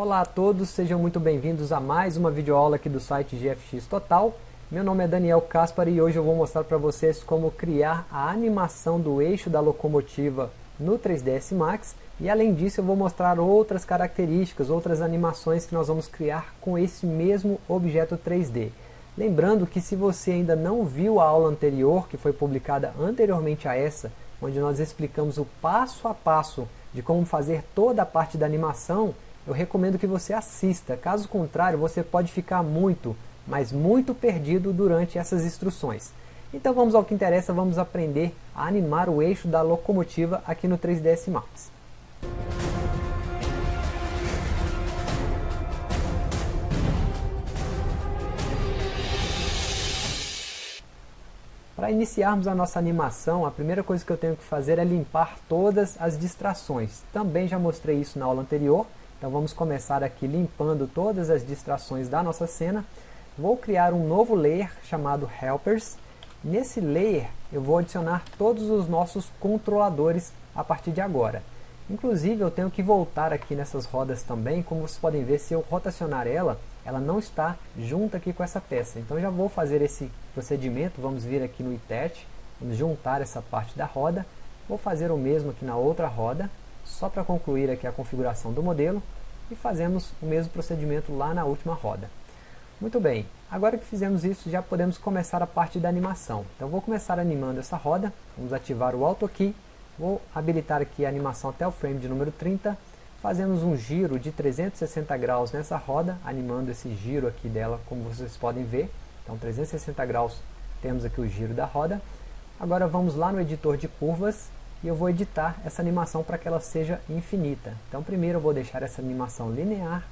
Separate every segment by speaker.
Speaker 1: Olá a todos, sejam muito bem-vindos a mais uma videoaula aqui do site GFX Total. Meu nome é Daniel Caspar e hoje eu vou mostrar para vocês como criar a animação do eixo da locomotiva no 3ds Max e além disso eu vou mostrar outras características, outras animações que nós vamos criar com esse mesmo objeto 3D. Lembrando que se você ainda não viu a aula anterior, que foi publicada anteriormente a essa, onde nós explicamos o passo a passo de como fazer toda a parte da animação, eu recomendo que você assista, caso contrário você pode ficar muito, mas muito perdido durante essas instruções. Então vamos ao que interessa, vamos aprender a animar o eixo da locomotiva aqui no 3ds Max. Para iniciarmos a nossa animação, a primeira coisa que eu tenho que fazer é limpar todas as distrações. Também já mostrei isso na aula anterior, então vamos começar aqui limpando todas as distrações da nossa cena. Vou criar um novo layer chamado Helpers. Nesse layer eu vou adicionar todos os nossos controladores a partir de agora. Inclusive eu tenho que voltar aqui nessas rodas também, como vocês podem ver, se eu rotacionar ela, ela não está junta aqui com essa peça. Então já vou fazer esse procedimento, vamos vir aqui no ITET, vamos juntar essa parte da roda, vou fazer o mesmo aqui na outra roda, só para concluir aqui a configuração do modelo e fazemos o mesmo procedimento lá na última roda. Muito bem, agora que fizemos isso já podemos começar a parte da animação. Então vou começar animando essa roda, vamos ativar o Auto Key, vou habilitar aqui a animação até o frame de número 30, fazemos um giro de 360 graus nessa roda, animando esse giro aqui dela, como vocês podem ver. Então 360 graus temos aqui o giro da roda. Agora vamos lá no editor de curvas e eu vou editar essa animação para que ela seja infinita. Então primeiro eu vou deixar essa animação linear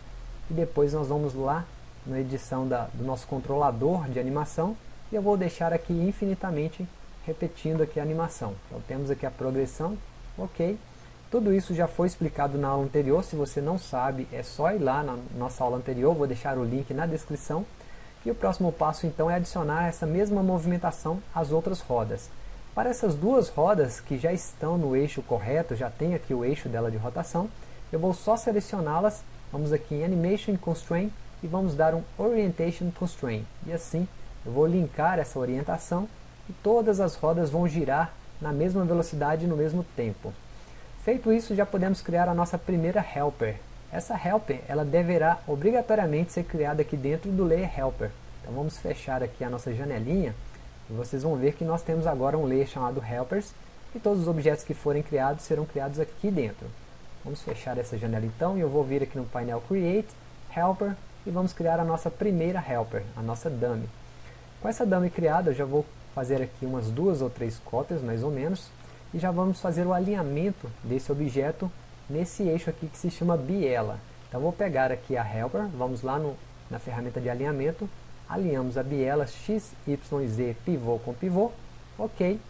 Speaker 1: e depois nós vamos lá na edição da, do nosso controlador de animação e eu vou deixar aqui infinitamente repetindo aqui a animação. Então temos aqui a progressão, ok. Tudo isso já foi explicado na aula anterior, se você não sabe é só ir lá na nossa aula anterior, vou deixar o link na descrição. E o próximo passo então é adicionar essa mesma movimentação às outras rodas. Para essas duas rodas que já estão no eixo correto, já tem aqui o eixo dela de rotação, eu vou só selecioná-las, vamos aqui em Animation Constraint e vamos dar um Orientation Constraint. E assim eu vou linkar essa orientação e todas as rodas vão girar na mesma velocidade e no mesmo tempo. Feito isso, já podemos criar a nossa primeira helper. Essa helper ela deverá obrigatoriamente ser criada aqui dentro do layer helper. Então vamos fechar aqui a nossa janelinha e vocês vão ver que nós temos agora um layer chamado Helpers, e todos os objetos que forem criados serão criados aqui dentro. Vamos fechar essa janela então, e eu vou vir aqui no painel Create, Helper, e vamos criar a nossa primeira Helper, a nossa dummy. Com essa dummy criada, eu já vou fazer aqui umas duas ou três cópias, mais ou menos, e já vamos fazer o alinhamento desse objeto nesse eixo aqui que se chama biela. Então vou pegar aqui a Helper, vamos lá no, na ferramenta de alinhamento, alinhamos a biela x, y, z, pivô com pivô, ok,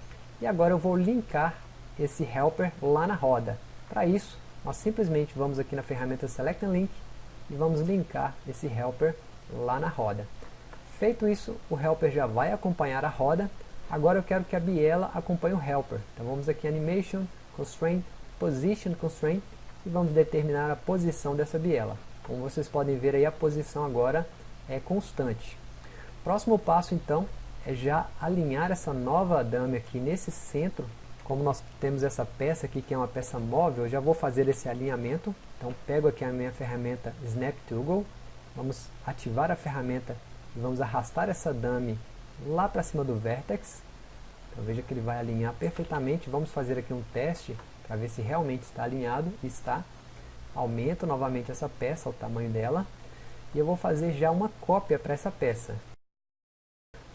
Speaker 1: e agora eu vou linkar esse helper lá na roda. Para isso, nós simplesmente vamos aqui na ferramenta Select and Link e vamos linkar esse helper lá na roda. Feito isso, o helper já vai acompanhar a roda, agora eu quero que a biela acompanhe o helper. Então vamos aqui Animation, Constraint, Position Constraint e vamos determinar a posição dessa biela. Como vocês podem ver aí, a posição agora é constante. Próximo passo então é já alinhar essa nova dummy aqui nesse centro. Como nós temos essa peça aqui que é uma peça móvel, eu já vou fazer esse alinhamento. Então pego aqui a minha ferramenta Snap Toggle, vamos ativar a ferramenta e vamos arrastar essa dummy lá para cima do vertex. Então veja que ele vai alinhar perfeitamente. Vamos fazer aqui um teste para ver se realmente está alinhado. Está. Aumento novamente essa peça, o tamanho dela. E eu vou fazer já uma cópia para essa peça.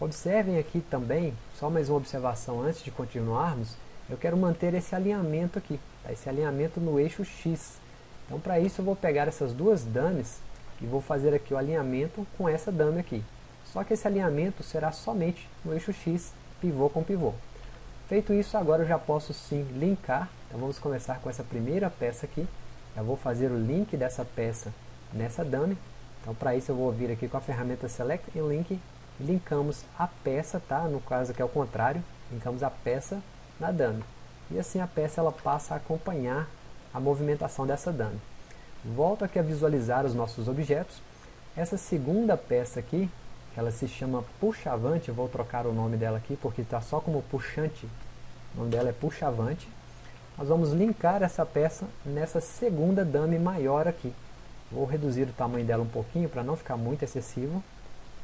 Speaker 1: Observem aqui também, só mais uma observação antes de continuarmos, eu quero manter esse alinhamento aqui, tá? esse alinhamento no eixo X. Então para isso eu vou pegar essas duas dummies e vou fazer aqui o alinhamento com essa dummy aqui. Só que esse alinhamento será somente no eixo X, pivô com pivô. Feito isso, agora eu já posso sim linkar. Então vamos começar com essa primeira peça aqui. Eu vou fazer o link dessa peça nessa dummy. Então para isso eu vou vir aqui com a ferramenta Select and Link linkamos a peça, tá? no caso aqui é o contrário, linkamos a peça na dummy. E assim a peça ela passa a acompanhar a movimentação dessa dummy. volto aqui a visualizar os nossos objetos. Essa segunda peça aqui, ela se chama puxavante, vou trocar o nome dela aqui porque está só como puxante, o nome dela é puxavante. Nós vamos linkar essa peça nessa segunda dummy maior aqui. Vou reduzir o tamanho dela um pouquinho para não ficar muito excessivo.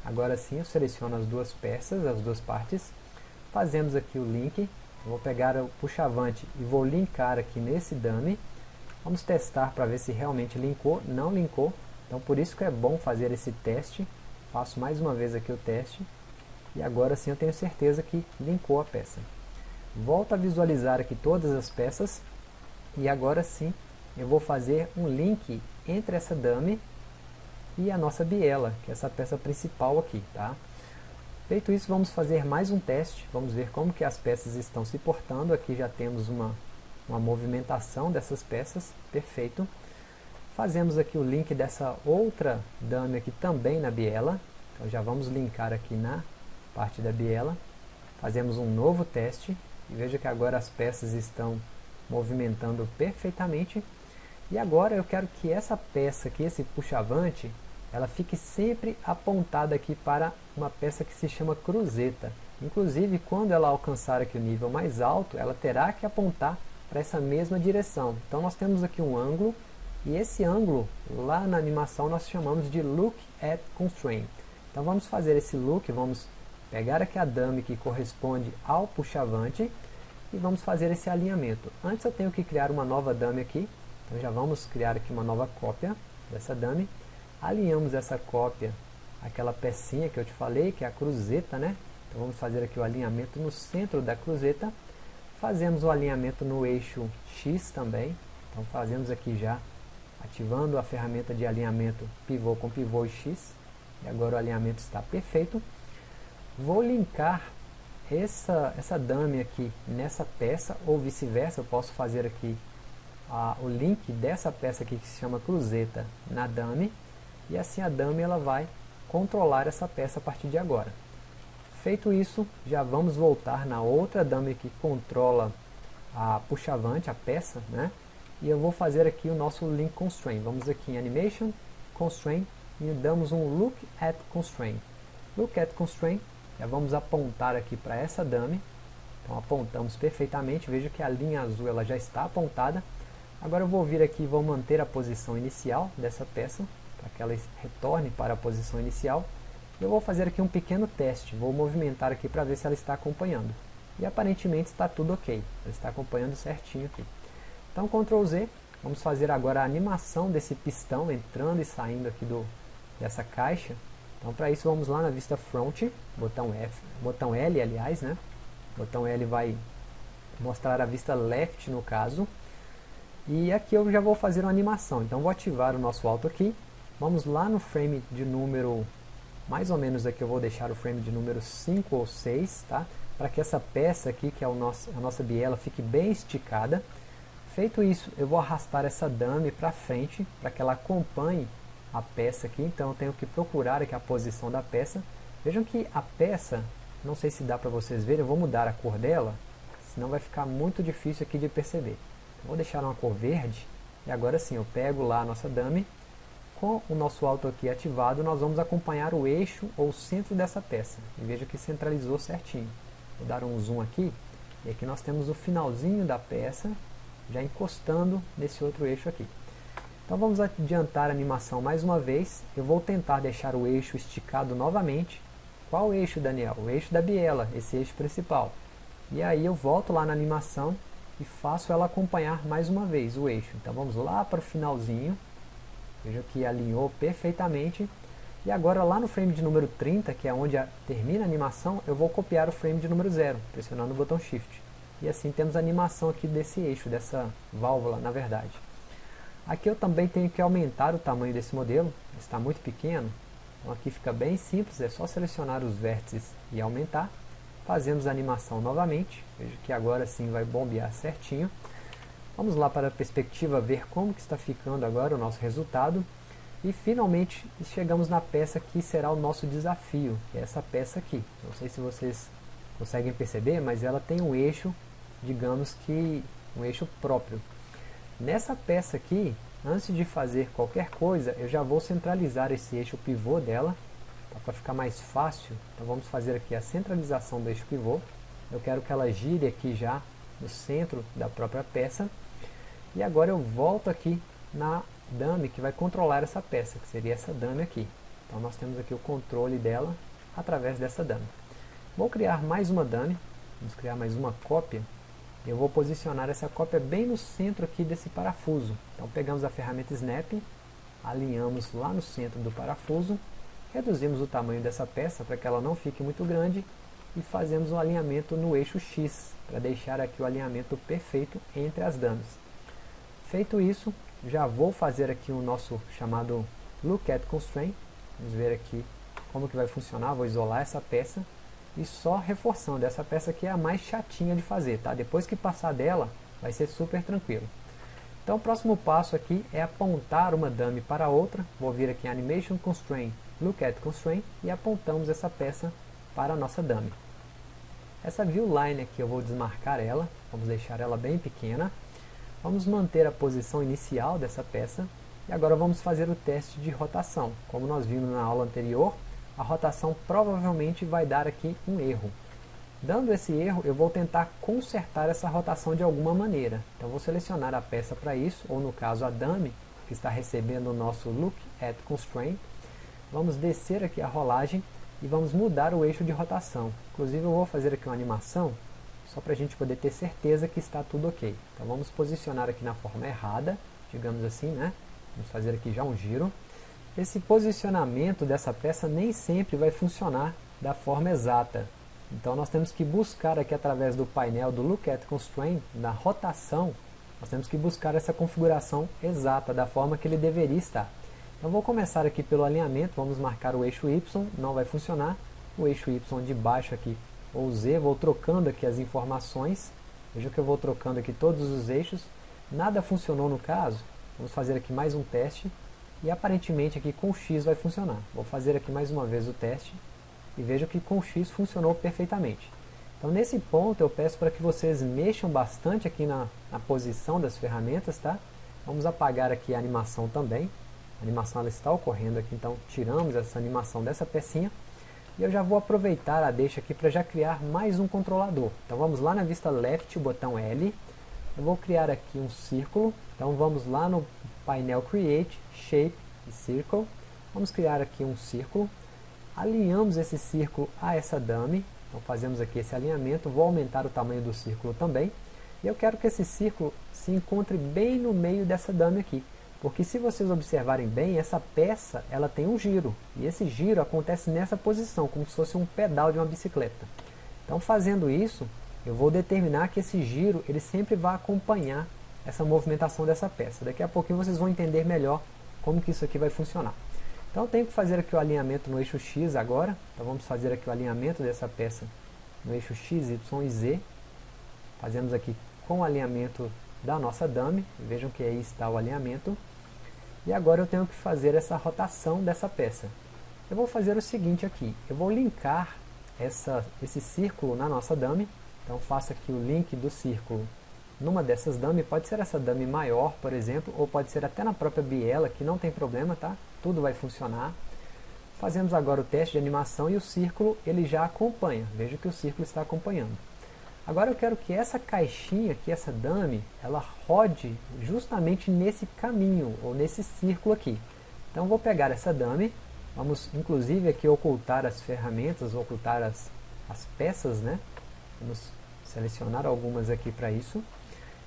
Speaker 1: Agora sim eu seleciono as duas peças, as duas partes. Fazemos aqui o link. Eu vou pegar o puxavante e vou linkar aqui nesse dummy. Vamos testar para ver se realmente linkou. Não linkou. Então por isso que é bom fazer esse teste. Faço mais uma vez aqui o teste. E agora sim eu tenho certeza que linkou a peça. Volto a visualizar aqui todas as peças. E agora sim eu vou fazer um link entre essa dummy e a nossa biela, que é essa peça principal aqui, tá? Feito isso, vamos fazer mais um teste, vamos ver como que as peças estão se portando, aqui já temos uma, uma movimentação dessas peças, perfeito. Fazemos aqui o link dessa outra dummy aqui também na biela, então já vamos linkar aqui na parte da biela. Fazemos um novo teste, e veja que agora as peças estão movimentando perfeitamente. E agora eu quero que essa peça aqui, esse puxavante, ela fique sempre apontada aqui para uma peça que se chama cruzeta. Inclusive, quando ela alcançar aqui o nível mais alto, ela terá que apontar para essa mesma direção. Então nós temos aqui um ângulo, e esse ângulo, lá na animação, nós chamamos de Look at Constraint. Então vamos fazer esse look, vamos pegar aqui a dummy que corresponde ao puxavante, e vamos fazer esse alinhamento. Antes eu tenho que criar uma nova dummy aqui, então já vamos criar aqui uma nova cópia dessa dummy. Alinhamos essa cópia àquela pecinha que eu te falei, que é a cruzeta, né? Então vamos fazer aqui o alinhamento no centro da cruzeta. Fazemos o alinhamento no eixo X também. Então fazemos aqui já, ativando a ferramenta de alinhamento pivô com pivô e X. E agora o alinhamento está perfeito. Vou linkar essa, essa dummy aqui nessa peça, ou vice-versa, eu posso fazer aqui o link dessa peça aqui que se chama cruzeta na dummy e assim a dummy ela vai controlar essa peça a partir de agora. Feito isso, já vamos voltar na outra dummy que controla a puxavante, a peça, né? E eu vou fazer aqui o nosso link constraint. Vamos aqui em animation, constraint e damos um look at constraint. Look at constraint, já vamos apontar aqui para essa dummy. Então apontamos perfeitamente, veja que a linha azul ela já está apontada Agora eu vou vir aqui e vou manter a posição inicial dessa peça, para que ela retorne para a posição inicial. Eu vou fazer aqui um pequeno teste, vou movimentar aqui para ver se ela está acompanhando. E aparentemente está tudo ok, ela está acompanhando certinho aqui. Então Ctrl Z, vamos fazer agora a animação desse pistão entrando e saindo aqui do, dessa caixa. Então para isso vamos lá na vista front, botão, F, botão L aliás, né? botão L vai mostrar a vista left no caso, e aqui eu já vou fazer uma animação, então vou ativar o nosso auto aqui. Vamos lá no frame de número, mais ou menos aqui eu vou deixar o frame de número 5 ou 6, tá? Para que essa peça aqui, que é o nosso, a nossa biela, fique bem esticada. Feito isso, eu vou arrastar essa dummy para frente, para que ela acompanhe a peça aqui. Então eu tenho que procurar aqui a posição da peça. Vejam que a peça, não sei se dá para vocês verem, eu vou mudar a cor dela, senão vai ficar muito difícil aqui de perceber. Vou deixar uma cor verde. E agora sim, eu pego lá a nossa dummy. Com o nosso auto aqui ativado, nós vamos acompanhar o eixo ou centro dessa peça. E veja que centralizou certinho. Vou dar um zoom aqui. E aqui nós temos o finalzinho da peça, já encostando nesse outro eixo aqui. Então vamos adiantar a animação mais uma vez. Eu vou tentar deixar o eixo esticado novamente. Qual eixo, Daniel? O eixo da biela, esse eixo principal. E aí eu volto lá na animação e faço ela acompanhar mais uma vez o eixo. Então vamos lá para o finalzinho, veja que alinhou perfeitamente, e agora lá no frame de número 30, que é onde a, termina a animação, eu vou copiar o frame de número 0, pressionando o botão Shift. E assim temos a animação aqui desse eixo, dessa válvula, na verdade. Aqui eu também tenho que aumentar o tamanho desse modelo, está muito pequeno, então aqui fica bem simples, é só selecionar os vértices e aumentar. Fazemos a animação novamente, veja que agora sim vai bombear certinho. Vamos lá para a perspectiva ver como que está ficando agora o nosso resultado. E finalmente chegamos na peça que será o nosso desafio, é essa peça aqui. Não sei se vocês conseguem perceber, mas ela tem um eixo, digamos que um eixo próprio. Nessa peça aqui, Antes de fazer qualquer coisa, eu já vou centralizar esse eixo pivô dela, tá? para ficar mais fácil. Então vamos fazer aqui a centralização do eixo pivô. Eu quero que ela gire aqui já no centro da própria peça. E agora eu volto aqui na dummy que vai controlar essa peça, que seria essa dummy aqui. Então nós temos aqui o controle dela através dessa dummy. Vou criar mais uma dummy, vamos criar mais uma cópia. Eu vou posicionar essa cópia bem no centro aqui desse parafuso. Então pegamos a ferramenta Snap, alinhamos lá no centro do parafuso, reduzimos o tamanho dessa peça para que ela não fique muito grande e fazemos um alinhamento no eixo X, para deixar aqui o alinhamento perfeito entre as dummies. Feito isso, já vou fazer aqui o nosso chamado Look at Constraint. Vamos ver aqui como que vai funcionar. Vou isolar essa peça e só reforçando. Essa peça aqui é a mais chatinha de fazer, tá? Depois que passar dela, vai ser super tranquilo. Então o próximo passo aqui é apontar uma dummy para outra. Vou vir aqui em Animation Constraint, Look at Constraint e apontamos essa peça para a nossa dummy. Essa view line aqui eu vou desmarcar ela, vamos deixar ela bem pequena. Vamos manter a posição inicial dessa peça e agora vamos fazer o teste de rotação. Como nós vimos na aula anterior, a rotação provavelmente vai dar aqui um erro. Dando esse erro, eu vou tentar consertar essa rotação de alguma maneira. Então vou selecionar a peça para isso, ou no caso a dummy, que está recebendo o nosso Look at Constraint. Vamos descer aqui a rolagem e vamos mudar o eixo de rotação. Inclusive eu vou fazer aqui uma animação só para a gente poder ter certeza que está tudo ok. Então vamos posicionar aqui na forma errada, digamos assim, né? Vamos fazer aqui já um giro. Esse posicionamento dessa peça nem sempre vai funcionar da forma exata. Então nós temos que buscar aqui através do painel do Look at Constraint, da rotação, nós temos que buscar essa configuração exata, da forma que ele deveria estar. Então vou começar aqui pelo alinhamento, vamos marcar o eixo Y, não vai funcionar. O eixo Y de baixo aqui ou Z, vou trocando aqui as informações, veja que eu vou trocando aqui todos os eixos, nada funcionou no caso, vamos fazer aqui mais um teste, e aparentemente aqui com X vai funcionar. Vou fazer aqui mais uma vez o teste, e veja que com X funcionou perfeitamente. Então nesse ponto eu peço para que vocês mexam bastante aqui na, na posição das ferramentas, tá? Vamos apagar aqui a animação também, a animação ela está ocorrendo aqui, então tiramos essa animação dessa pecinha, e eu já vou aproveitar a deixa aqui para já criar mais um controlador. Então vamos lá na vista left, o botão L. Eu vou criar aqui um círculo. Então vamos lá no painel Create, Shape e Circle. Vamos criar aqui um círculo. Alinhamos esse círculo a essa dummy. Então fazemos aqui esse alinhamento. Vou aumentar o tamanho do círculo também. E eu quero que esse círculo se encontre bem no meio dessa dummy aqui. Porque se vocês observarem bem, essa peça ela tem um giro. E esse giro acontece nessa posição, como se fosse um pedal de uma bicicleta. Então fazendo isso, eu vou determinar que esse giro ele sempre vai acompanhar essa movimentação dessa peça. Daqui a pouquinho vocês vão entender melhor como que isso aqui vai funcionar. Então eu tenho que fazer aqui o alinhamento no eixo X agora. Então vamos fazer aqui o alinhamento dessa peça no eixo X, Y e Z. Fazemos aqui com o alinhamento da nossa dummy. Vejam que aí está o alinhamento. E agora eu tenho que fazer essa rotação dessa peça. Eu vou fazer o seguinte aqui, eu vou linkar essa, esse círculo na nossa dummy, então faço aqui o link do círculo numa dessas dummy, pode ser essa dummy maior, por exemplo, ou pode ser até na própria biela, que não tem problema, tá? Tudo vai funcionar. Fazemos agora o teste de animação e o círculo ele já acompanha, veja que o círculo está acompanhando. Agora eu quero que essa caixinha aqui, essa dummy, ela rode justamente nesse caminho, ou nesse círculo aqui. Então vou pegar essa dummy, vamos inclusive aqui ocultar as ferramentas, ocultar as, as peças, né? Vamos selecionar algumas aqui para isso.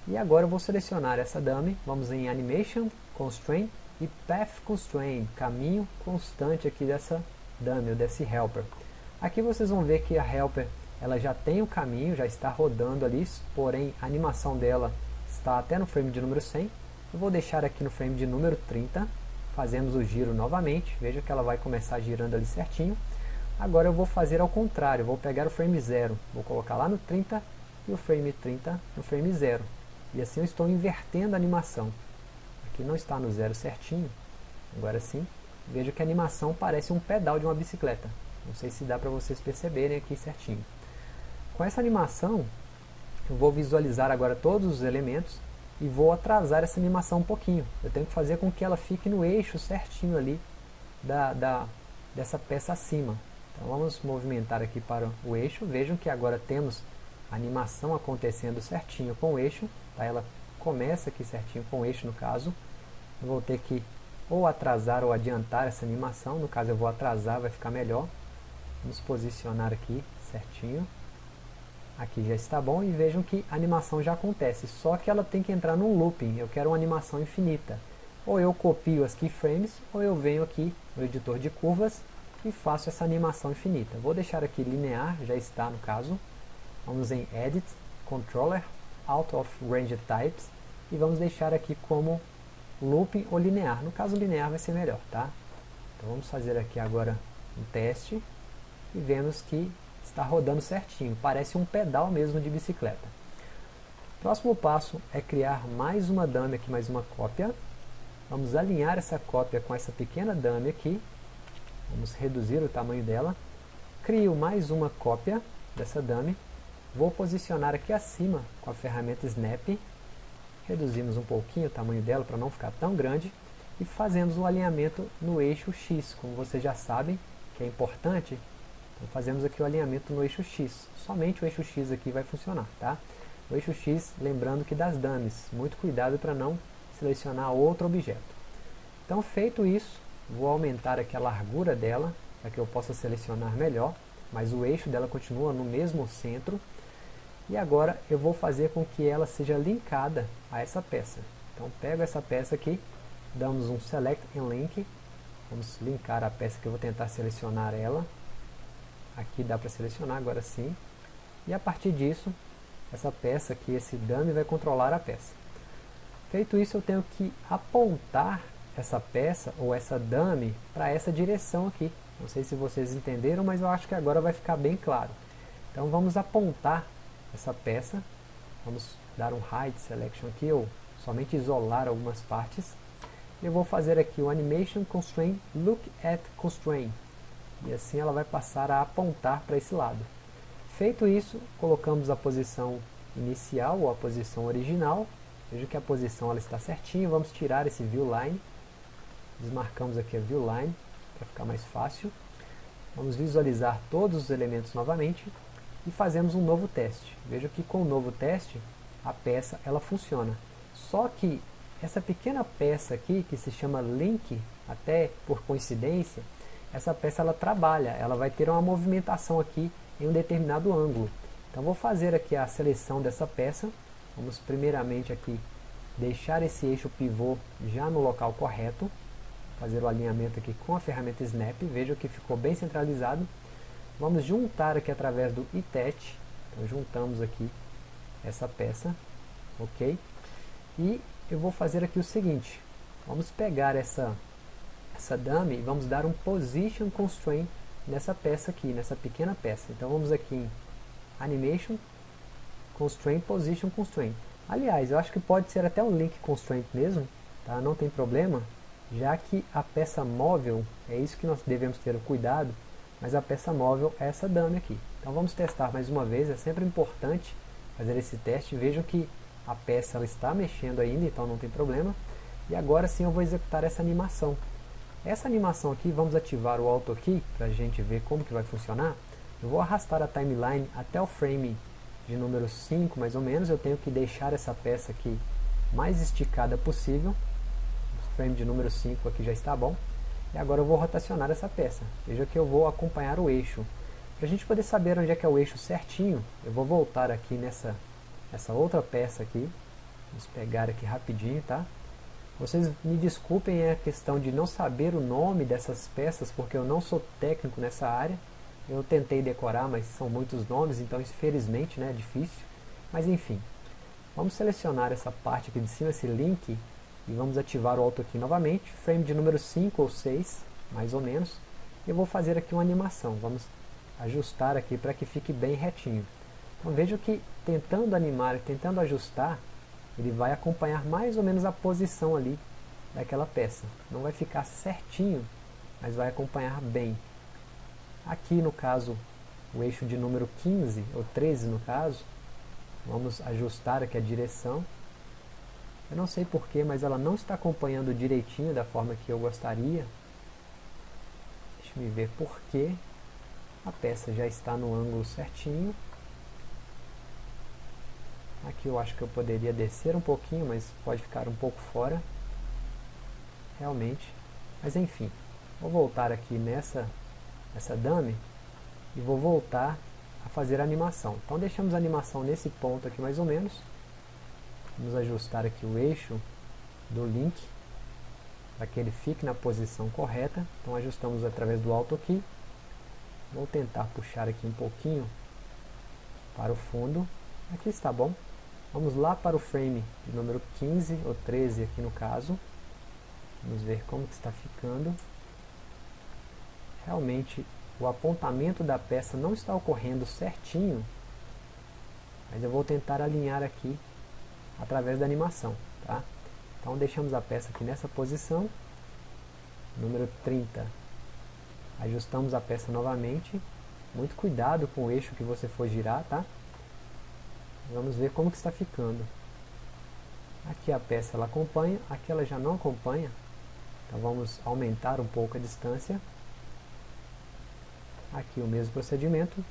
Speaker 1: E agora eu vou selecionar essa dummy, vamos em Animation, Constraint e Path Constraint, caminho constante aqui dessa dummy, ou desse helper. Aqui vocês vão ver que a helper ela já tem o caminho, já está rodando ali, porém a animação dela está até no frame de número 100. Eu vou deixar aqui no frame de número 30, fazemos o giro novamente, veja que ela vai começar girando ali certinho. Agora eu vou fazer ao contrário, vou pegar o frame 0, vou colocar lá no 30 e o frame 30 no frame 0. E assim eu estou invertendo a animação. Aqui não está no zero certinho, agora sim, veja que a animação parece um pedal de uma bicicleta. Não sei se dá para vocês perceberem aqui certinho. Com essa animação, eu vou visualizar agora todos os elementos. e vou atrasar essa animação um pouquinho. Eu tenho que fazer com que ela fique no eixo certinho ali da, da, dessa peça acima. Então vamos movimentar aqui para o eixo. Vejam que agora temos a animação acontecendo certinho com o eixo. Tá? Ela começa aqui certinho com o eixo no caso. Eu vou ter que ou atrasar ou adiantar essa animação. No caso eu vou atrasar, vai ficar melhor. Vamos posicionar aqui certinho. Aqui já está bom e vejam que a animação já acontece, só que ela tem que entrar num looping, eu quero uma animação infinita. Ou eu copio as keyframes, ou eu venho aqui no editor de curvas e faço essa animação infinita. Vou deixar aqui linear, já está no caso. Vamos em Edit, Controller, Out of Range Types e vamos deixar aqui como looping ou linear. No caso linear vai ser melhor, tá? Então vamos fazer aqui agora um teste e vemos que está rodando certinho, parece um pedal mesmo de bicicleta. Próximo passo é criar mais uma dummy aqui, mais uma cópia. Vamos alinhar essa cópia com essa pequena dummy aqui. Vamos reduzir o tamanho dela. Crio mais uma cópia dessa dummy. Vou posicionar aqui acima com a ferramenta Snap. Reduzimos um pouquinho o tamanho dela para não ficar tão grande. E fazemos o um alinhamento no eixo X, como vocês já sabem, que é importante fazemos aqui o alinhamento no eixo X. Somente o eixo X aqui vai funcionar, tá? O eixo X, lembrando que das dummies, muito cuidado para não selecionar outro objeto. Então feito isso, vou aumentar aqui a largura dela, para que eu possa selecionar melhor, mas o eixo dela continua no mesmo centro. E agora eu vou fazer com que ela seja linkada a essa peça. Então pego essa peça aqui, damos um Select and Link, vamos linkar a peça que eu vou tentar selecionar ela, Aqui dá para selecionar agora sim. E a partir disso, essa peça aqui, esse dummy vai controlar a peça. Feito isso, eu tenho que apontar essa peça ou essa dummy para essa direção aqui. Não sei se vocês entenderam, mas eu acho que agora vai ficar bem claro. Então vamos apontar essa peça. Vamos dar um Hide Selection aqui, ou somente isolar algumas partes. Eu vou fazer aqui o Animation Constraint Look at Constraint. E assim ela vai passar a apontar para esse lado. Feito isso, colocamos a posição inicial ou a posição original. Veja que a posição ela está certinha. Vamos tirar esse view line. Desmarcamos aqui a view line para ficar mais fácil. Vamos visualizar todos os elementos novamente e fazemos um novo teste. Veja que com o novo teste a peça ela funciona. Só que essa pequena peça aqui que se chama link, até por coincidência, essa peça ela trabalha, ela vai ter uma movimentação aqui em um determinado ângulo. Então vou fazer aqui a seleção dessa peça, vamos primeiramente aqui deixar esse eixo pivô já no local correto, fazer o alinhamento aqui com a ferramenta Snap, veja que ficou bem centralizado. Vamos juntar aqui através do ITET, então juntamos aqui essa peça, ok? E eu vou fazer aqui o seguinte, vamos pegar essa essa dummy, vamos dar um position constraint nessa peça aqui, nessa pequena peça. Então vamos aqui em animation, constraint, position constraint. Aliás, eu acho que pode ser até um link constraint mesmo, tá? não tem problema, já que a peça móvel, é isso que nós devemos ter cuidado, mas a peça móvel é essa dummy aqui. Então vamos testar mais uma vez, é sempre importante fazer esse teste, vejam que a peça ela está mexendo ainda, então não tem problema. E agora sim eu vou executar essa animação. Essa animação aqui, vamos ativar o Auto Key para a gente ver como que vai funcionar. Eu vou arrastar a timeline até o frame de número 5, mais ou menos. Eu tenho que deixar essa peça aqui mais esticada possível. O frame de número 5 aqui já está bom. E agora eu vou rotacionar essa peça. Veja que eu vou acompanhar o eixo. Para a gente poder saber onde é que é o eixo certinho, eu vou voltar aqui nessa, nessa outra peça aqui. Vamos pegar aqui rapidinho, tá? Vocês me desculpem a questão de não saber o nome dessas peças, porque eu não sou técnico nessa área. Eu tentei decorar, mas são muitos nomes, então infelizmente né, é difícil. Mas enfim, vamos selecionar essa parte aqui de cima, esse link, e vamos ativar o Auto aqui novamente, frame de número 5 ou 6, mais ou menos. Eu vou fazer aqui uma animação, vamos ajustar aqui para que fique bem retinho. Então veja que tentando animar, tentando ajustar, ele vai acompanhar mais ou menos a posição ali daquela peça. Não vai ficar certinho, mas vai acompanhar bem. Aqui no caso, o eixo de número 15, ou 13 no caso, vamos ajustar aqui a direção. Eu não sei porquê, mas ela não está acompanhando direitinho da forma que eu gostaria. Deixa eu ver porquê. A peça já está no ângulo certinho. Aqui eu acho que eu poderia descer um pouquinho, mas pode ficar um pouco fora. Realmente. Mas enfim, vou voltar aqui nessa, nessa dummy e vou voltar a fazer a animação. Então deixamos a animação nesse ponto aqui mais ou menos. Vamos ajustar aqui o eixo do link para que ele fique na posição correta. Então ajustamos através do Alt aqui. Vou tentar puxar aqui um pouquinho para o fundo. Aqui está bom. Vamos lá para o frame de número 15 ou 13 aqui no caso. Vamos ver como que está ficando. Realmente o apontamento da peça não está ocorrendo certinho, mas eu vou tentar alinhar aqui através da animação. Tá? Então deixamos a peça aqui nessa posição, número 30. Ajustamos a peça novamente, muito cuidado com o eixo que você for girar, tá? Vamos ver como que está ficando. Aqui a peça ela acompanha, aqui ela já não acompanha, então vamos aumentar um pouco a distância. Aqui o mesmo procedimento.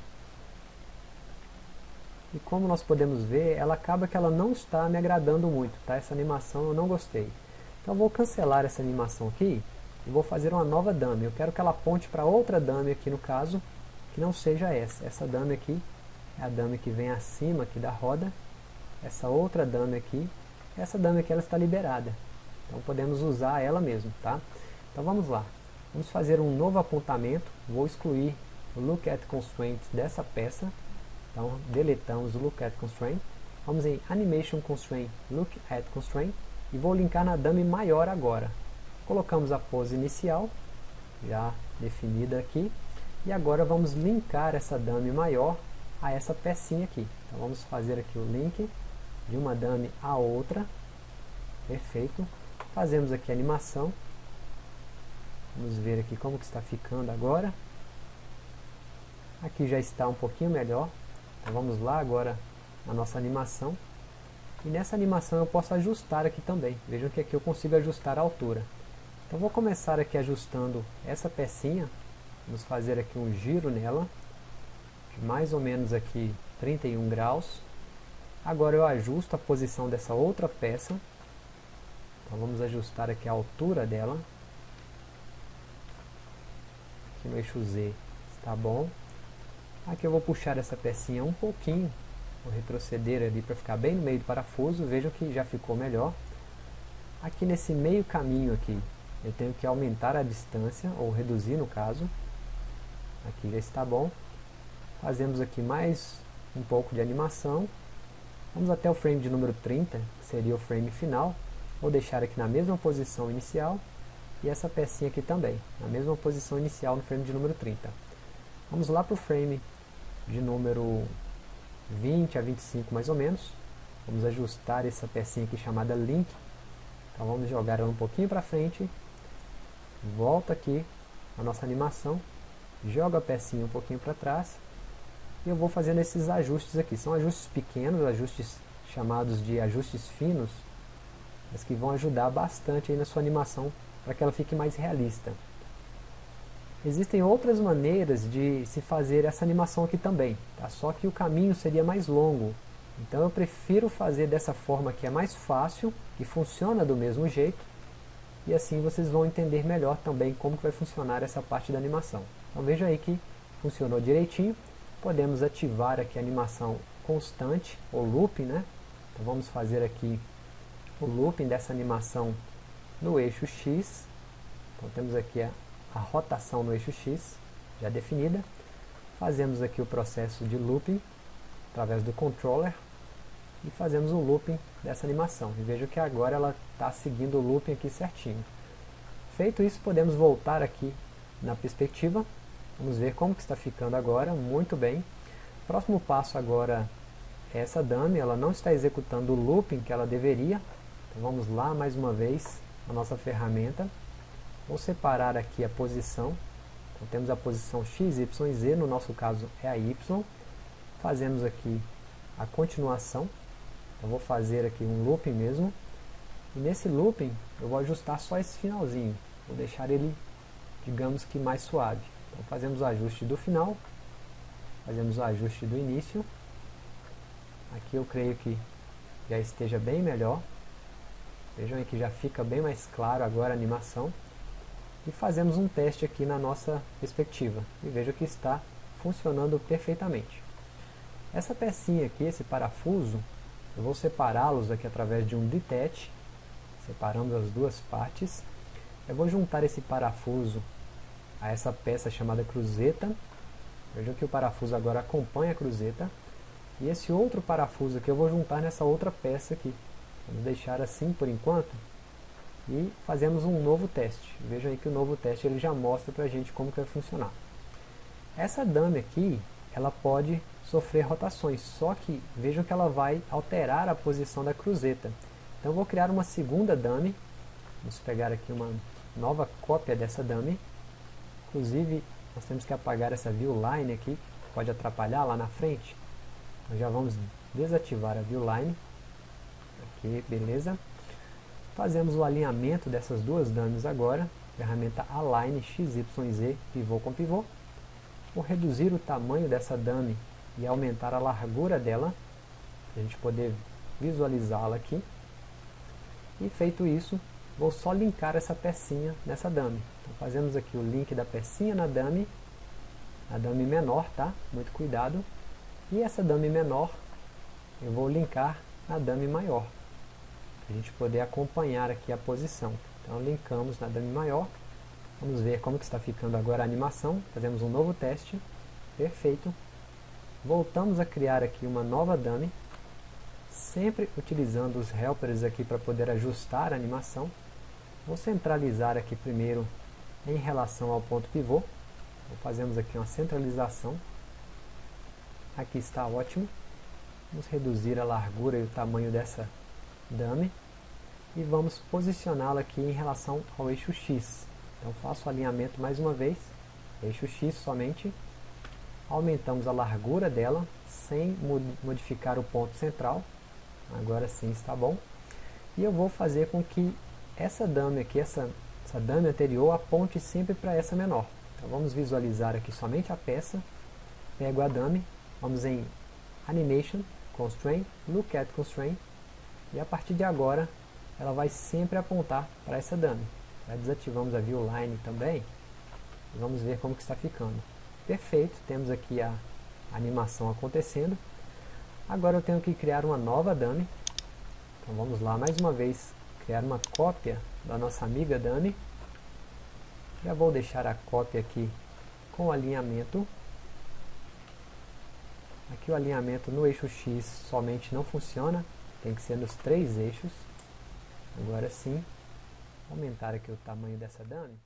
Speaker 1: E como nós podemos ver, ela acaba que ela não está me agradando muito, tá? Essa animação eu não gostei. Então vou cancelar essa animação aqui e vou fazer uma nova dummy. Eu quero que ela aponte para outra dummy aqui no caso, que não seja essa. Essa dummy aqui a dummy que vem acima aqui da roda. Essa outra dummy aqui, essa dummy aqui ela está liberada. Então podemos usar ela mesmo, tá? Então vamos lá. Vamos fazer um novo apontamento. Vou excluir o Look at Constraint dessa peça. Então, deletamos o Look at Constraint. Vamos em Animation Constraint, Look at Constraint. E vou linkar na dummy maior agora. Colocamos a pose inicial, já definida aqui. E agora vamos linkar essa dummy maior a essa pecinha aqui. Então vamos fazer aqui o link de uma dummy a outra. Perfeito. Fazemos aqui a animação. Vamos ver aqui como que está ficando agora. Aqui já está um pouquinho melhor. Então vamos lá agora na nossa animação. E nessa animação eu posso ajustar aqui também. Vejam que aqui eu consigo ajustar a altura. Então vou começar aqui ajustando essa pecinha. Vamos fazer aqui um giro nela. Mais ou menos aqui 31 graus. Agora eu ajusto a posição dessa outra peça. Então vamos ajustar aqui a altura dela. Aqui no eixo Z está bom. Aqui eu vou puxar essa pecinha um pouquinho, vou retroceder ali para ficar bem no meio do parafuso, vejam que já ficou melhor. Aqui nesse meio caminho aqui, eu tenho que aumentar a distância, ou reduzir no caso. Aqui já está bom. Fazemos aqui mais um pouco de animação. Vamos até o frame de número 30, que seria o frame final. Vou deixar aqui na mesma posição inicial. E essa pecinha aqui também, na mesma posição inicial no frame de número 30. Vamos lá para o frame de número 20 a 25 mais ou menos. Vamos ajustar essa pecinha aqui chamada link. Então vamos jogar ela um pouquinho para frente. Volta aqui a nossa animação. Joga a pecinha um pouquinho para trás. E eu vou fazendo esses ajustes aqui. São ajustes pequenos, ajustes chamados de ajustes finos. Mas que vão ajudar bastante aí na sua animação para que ela fique mais realista. Existem outras maneiras de se fazer essa animação aqui também, tá? só que o caminho seria mais longo. Então eu prefiro fazer dessa forma que é mais fácil, que funciona do mesmo jeito, e assim vocês vão entender melhor também como que vai funcionar essa parte da animação. Então veja aí que funcionou direitinho. Podemos ativar aqui a animação constante, ou looping, né? Então vamos fazer aqui o looping dessa animação no eixo X. Então temos aqui a a rotação no eixo X, já definida. Fazemos aqui o processo de looping, através do controller, e fazemos um looping dessa animação. E veja que agora ela está seguindo o looping aqui certinho. Feito isso, podemos voltar aqui na perspectiva. Vamos ver como que está ficando agora, muito bem. Próximo passo agora é essa dummy, ela não está executando o looping que ela deveria. Então vamos lá mais uma vez a nossa ferramenta. Vou separar aqui a posição. Então, temos a posição x, y e z, no nosso caso é a y. Fazemos aqui a continuação. Então, vou fazer aqui um loop mesmo. E nesse looping eu vou ajustar só esse finalzinho, vou deixar ele, digamos que mais suave. Então fazemos o ajuste do final, fazemos o ajuste do início, aqui eu creio que já esteja bem melhor, vejam aí que já fica bem mais claro agora a animação, e fazemos um teste aqui na nossa perspectiva, e veja que está funcionando perfeitamente. Essa pecinha aqui, esse parafuso, eu vou separá-los aqui através de um detach, separando as duas partes. Eu vou juntar esse parafuso a essa peça chamada cruzeta. Veja que o parafuso agora acompanha a cruzeta. E esse outro parafuso aqui eu vou juntar nessa outra peça aqui. Vamos deixar assim por enquanto. E fazemos um novo teste. Vejam aí que o novo teste ele já mostra para a gente como que vai funcionar. Essa dame aqui, ela pode sofrer rotações, só que vejam que ela vai alterar a posição da cruzeta. Então eu vou criar uma segunda dummy. Vamos pegar aqui uma nova cópia dessa dummy. Inclusive, nós temos que apagar essa view line aqui, que pode atrapalhar lá na frente. Então já vamos desativar a view line. Aqui, beleza. Fazemos o alinhamento dessas duas dummies agora. Ferramenta Align XYZ, pivô com pivô. Vou reduzir o tamanho dessa dummy e aumentar a largura dela, para a gente poder visualizá-la aqui. E feito isso, vou só linkar essa pecinha nessa dummy. Então fazemos aqui o link da pecinha na dummy, a dummy menor, tá? Muito cuidado. E essa dummy menor, eu vou linkar na dummy maior, para a gente poder acompanhar aqui a posição. Então linkamos na dummy maior, vamos ver como que está ficando agora a animação, fazemos um novo teste, perfeito. Voltamos a criar aqui uma nova dummy, sempre utilizando os helpers aqui para poder ajustar a animação. Vou centralizar aqui primeiro em relação ao ponto pivô. Então, fazemos aqui uma centralização. Aqui está ótimo. Vamos reduzir a largura e o tamanho dessa dummy. E vamos posicioná-la aqui em relação ao eixo X. Então faço o alinhamento mais uma vez. Eixo X somente. Aumentamos a largura dela sem modificar o ponto central agora sim está bom. E eu vou fazer com que essa dame aqui, essa, essa dame anterior, aponte sempre para essa menor. Então vamos visualizar aqui somente a peça, pego a dame, vamos em Animation, Constraint, Look at Constraint, e a partir de agora ela vai sempre apontar para essa dame. Já desativamos a View Line também, vamos ver como que está ficando. Perfeito, temos aqui a animação acontecendo. Agora eu tenho que criar uma nova dummy. Então vamos lá, mais uma vez, criar uma cópia da nossa amiga dummy. Já vou deixar a cópia aqui com alinhamento. Aqui o alinhamento no eixo X somente não funciona, tem que ser nos três eixos. Agora sim, aumentar aqui o tamanho dessa dummy.